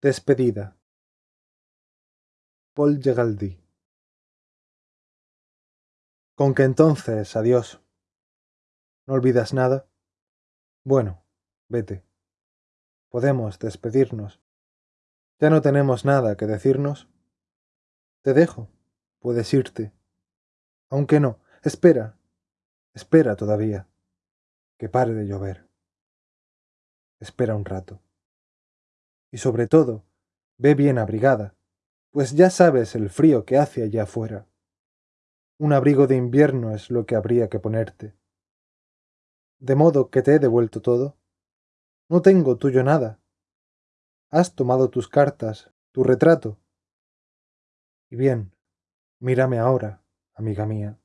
Despedida. Paul Gegaldi. Con que entonces, adiós. ¿No olvidas nada? Bueno, vete. Podemos despedirnos. ¿Ya no tenemos nada que decirnos? Te dejo. Puedes irte. Aunque no, espera. Espera todavía. Que pare de llover. Espera un rato y sobre todo, ve bien abrigada, pues ya sabes el frío que hace allá afuera. Un abrigo de invierno es lo que habría que ponerte. De modo que te he devuelto todo. No tengo tuyo nada. Has tomado tus cartas, tu retrato. Y bien, mírame ahora, amiga mía,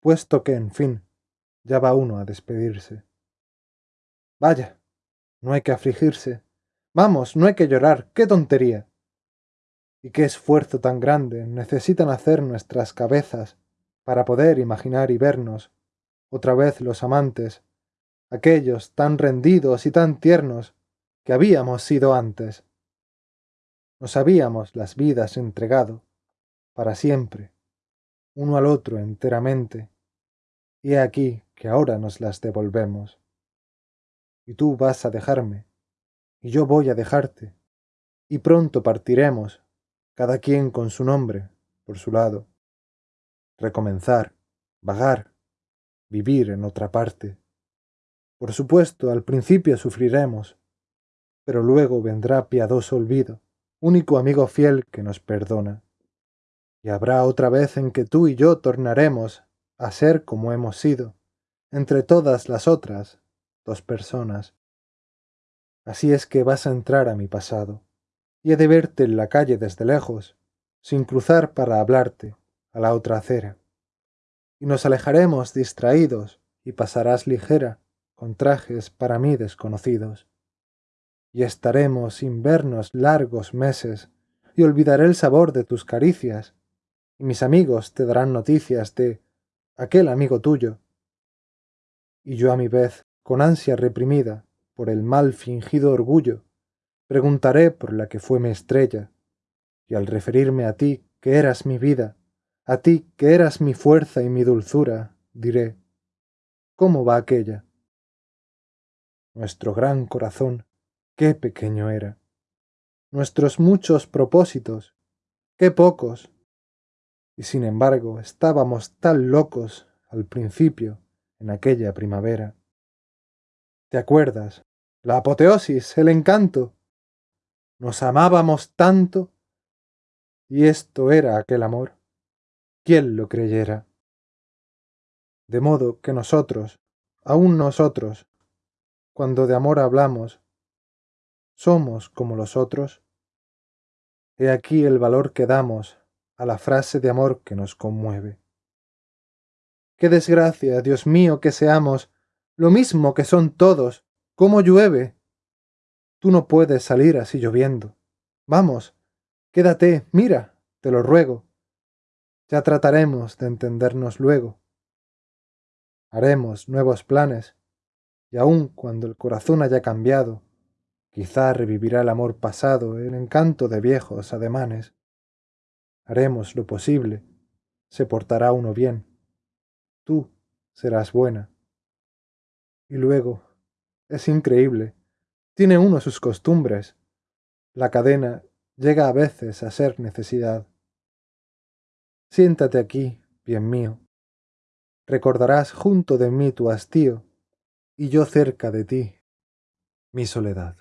puesto que, en fin, ya va uno a despedirse. Vaya, no hay que afligirse, Vamos, no hay que llorar, qué tontería. Y qué esfuerzo tan grande necesitan hacer nuestras cabezas para poder imaginar y vernos, otra vez los amantes, aquellos tan rendidos y tan tiernos que habíamos sido antes. Nos habíamos las vidas entregado, para siempre, uno al otro enteramente, y he aquí que ahora nos las devolvemos. Y tú vas a dejarme, y yo voy a dejarte, y pronto partiremos, cada quien con su nombre, por su lado. Recomenzar, vagar, vivir en otra parte. Por supuesto, al principio sufriremos, pero luego vendrá piadoso olvido, único amigo fiel que nos perdona. Y habrá otra vez en que tú y yo tornaremos a ser como hemos sido, entre todas las otras dos personas. Así es que vas a entrar a mi pasado, y he de verte en la calle desde lejos, sin cruzar para hablarte, a la otra acera. Y nos alejaremos distraídos, y pasarás ligera, con trajes para mí desconocidos. Y estaremos sin vernos largos meses, y olvidaré el sabor de tus caricias, y mis amigos te darán noticias de aquel amigo tuyo. Y yo a mi vez, con ansia reprimida, por el mal fingido orgullo, preguntaré por la que fue mi estrella, y al referirme a ti que eras mi vida, a ti que eras mi fuerza y mi dulzura, diré, ¿cómo va aquella? Nuestro gran corazón, qué pequeño era. Nuestros muchos propósitos, qué pocos. Y sin embargo estábamos tan locos al principio, en aquella primavera. ¿Te acuerdas? La apoteosis, el encanto. Nos amábamos tanto. Y esto era aquel amor. ¿Quién lo creyera? De modo que nosotros, aun nosotros, cuando de amor hablamos, somos como los otros. He aquí el valor que damos a la frase de amor que nos conmueve. Qué desgracia, Dios mío, que seamos lo mismo que son todos. ¿Cómo llueve? Tú no puedes salir así lloviendo. Vamos, quédate, mira, te lo ruego. Ya trataremos de entendernos luego. Haremos nuevos planes, y aun cuando el corazón haya cambiado, quizá revivirá el amor pasado, el encanto de viejos ademanes. Haremos lo posible, se portará uno bien. Tú serás buena y luego, es increíble, tiene uno sus costumbres. La cadena llega a veces a ser necesidad. Siéntate aquí, bien mío. Recordarás junto de mí tu hastío, y yo cerca de ti, mi soledad.